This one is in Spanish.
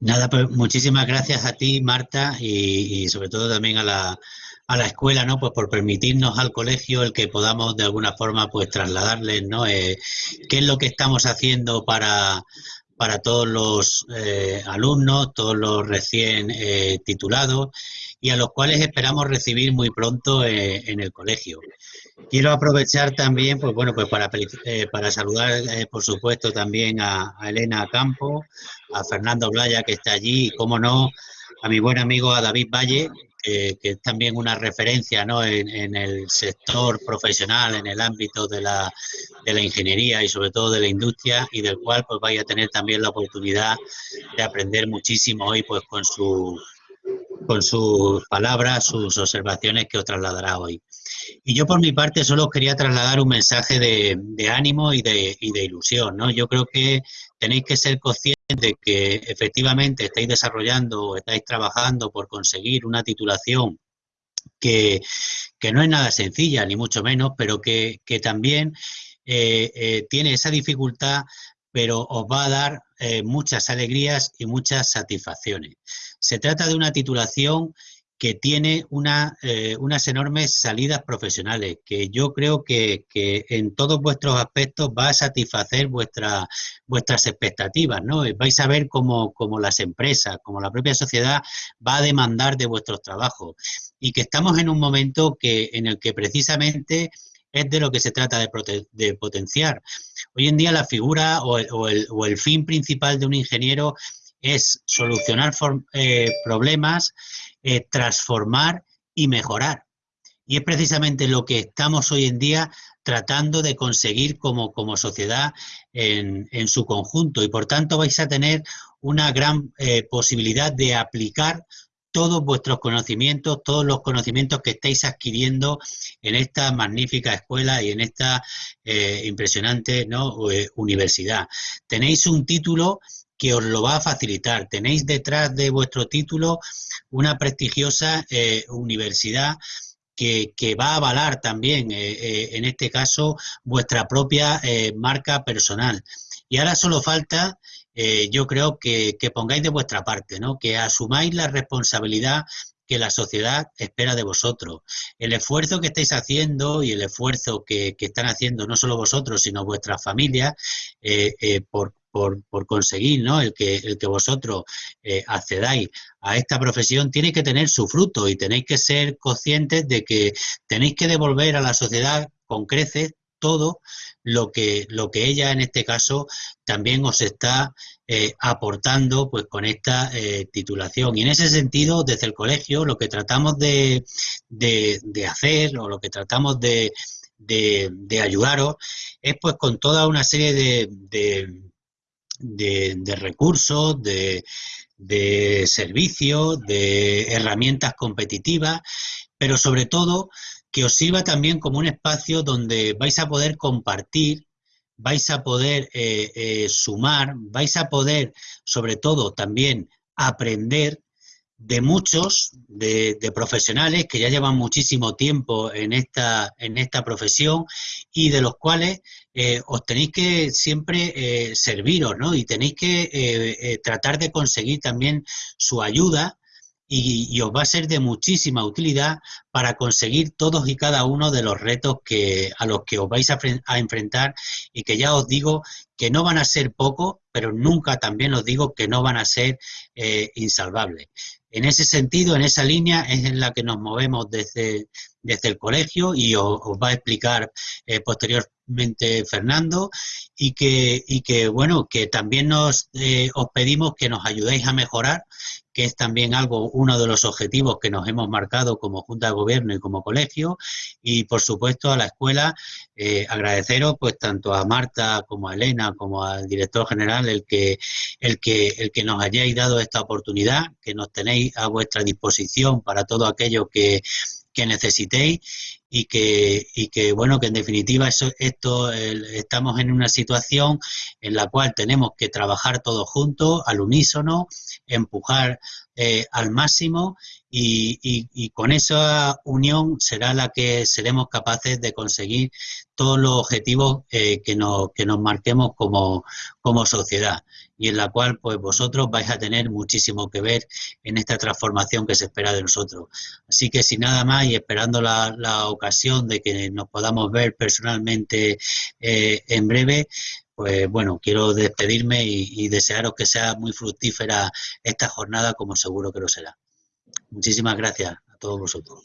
Nada, pues muchísimas gracias a ti, Marta, y, sobre todo también a la, a la escuela, ¿no? Pues por permitirnos al colegio el que podamos de alguna forma pues trasladarles, ¿no? Eh, qué es lo que estamos haciendo para, para todos los eh, alumnos, todos los recién eh, titulados y a los cuales esperamos recibir muy pronto en el colegio. Quiero aprovechar también, pues bueno, pues para, eh, para saludar, eh, por supuesto, también a, Elena Campo, a Fernando Blaya, que está allí, y, como no, a mi buen amigo a David Valle, que es también una referencia ¿no? en, el sector profesional, en el ámbito de la, de la ingeniería y sobre todo de la industria, y del cual pues vaya a tener también la oportunidad de aprender muchísimo hoy pues con su con sus palabras, sus observaciones que os trasladará hoy. Y yo por mi parte solo quería trasladar un mensaje de, ánimo y de, ilusión. ¿no? Yo creo que tenéis que ser conscientes de que efectivamente estáis desarrollando o estáis trabajando por conseguir una titulación que, no es nada sencilla, ni mucho menos, pero que, también eh, eh, tiene esa dificultad, pero os va a dar eh, muchas alegrías y muchas satisfacciones. Se trata de una titulación que tiene eh, unas enormes salidas profesionales, que yo creo que, en todos vuestros aspectos va a satisfacer vuestra, vuestras expectativas, ¿no? Vais a ver cómo, las empresas, como la propia sociedad va a demandar de vuestros trabajos y que estamos en un momento que, en el que precisamente es de lo que se trata de, potenciar. Hoy en día la figura o el, o el, fin principal de un ingeniero es solucionar eh, problemas, eh, transformar y mejorar. Y es precisamente lo que estamos hoy en día tratando de conseguir como, como sociedad en, su conjunto. Y por tanto vais a tener una gran eh, posibilidad de aplicar todos vuestros conocimientos, todos los conocimientos que estáis adquiriendo en esta magnífica escuela y en esta impresionante ¿no? universidad. Tenéis un título que os lo va a facilitar. Tenéis detrás de vuestro título una prestigiosa eh, universidad que, va a avalar también, eh, eh, en este caso, vuestra propia marca personal. Y ahora solo falta, yo creo, que, pongáis de vuestra parte, ¿no? que asumáis la responsabilidad que la sociedad espera de vosotros. El esfuerzo que estáis haciendo y el esfuerzo que, están haciendo no solo vosotros, sino vuestras familias por, por, por conseguir, ¿no? El que, el que vosotros eh, accedáis a esta profesión tiene que tener su fruto y tenéis que ser conscientes de que tenéis que devolver a la sociedad con creces todo lo que, lo que ella en este caso también os está eh, aportando pues con esta eh, titulación. Y en ese sentido, desde el colegio, lo que tratamos de, de, hacer o lo que tratamos de, de, ayudaros es pues con toda una serie de, de, recursos, de, de servicios, de herramientas competitivas, pero sobre todo que os sirva también como un espacio donde vais a poder compartir, vais a poder eh, eh, sumar, vais a poder sobre todo también aprender de muchos, de, profesionales que ya llevan muchísimo tiempo en esta, en esta profesión y de los cuales eh, os tenéis que siempre eh, serviros, ¿no? Y tenéis que eh, tratar de conseguir también su ayuda y, os va a ser de muchísima utilidad para conseguir todos y cada uno de los retos que, a los que os vais a, a enfrentar y que ya os digo que no van a ser pocos, pero nunca también os digo que no van a ser insalvables. En ese sentido, en esa línea es en la que nos movemos desde, desde el colegio y os, va a explicar eh, posteriormente Fernando y que, y que, bueno, que también nos, eh, os pedimos que nos ayudéis a mejorar, que es también algo, uno de los objetivos que nos hemos marcado como Junta de Gobierno y como colegio. Y, por supuesto, a la escuela, eh, agradeceros pues tanto a Marta como a Elena como al director general el que, el que, el que nos hayáis dado esta oportunidad, que nos tenéis a vuestra disposición para todo aquello que que necesitéis y que, y que bueno, que en definitiva eso, esto estamos en una situación en la cual tenemos que trabajar todos juntos, al unísono, empujar eh, al máximo y, y, con esa unión será la que seremos capaces de conseguir todos los objetivos eh, que, nos, que nos marquemos como, como sociedad. Y en la cual pues vosotros vais a tener muchísimo que ver en esta transformación que se espera de nosotros. Así que sin nada más y esperando la, ocasión de que nos podamos ver personalmente eh, en breve, pues bueno, quiero despedirme y, y desearos que sea muy fructífera esta jornada como seguro que lo será. Muchísimas gracias a todos vosotros.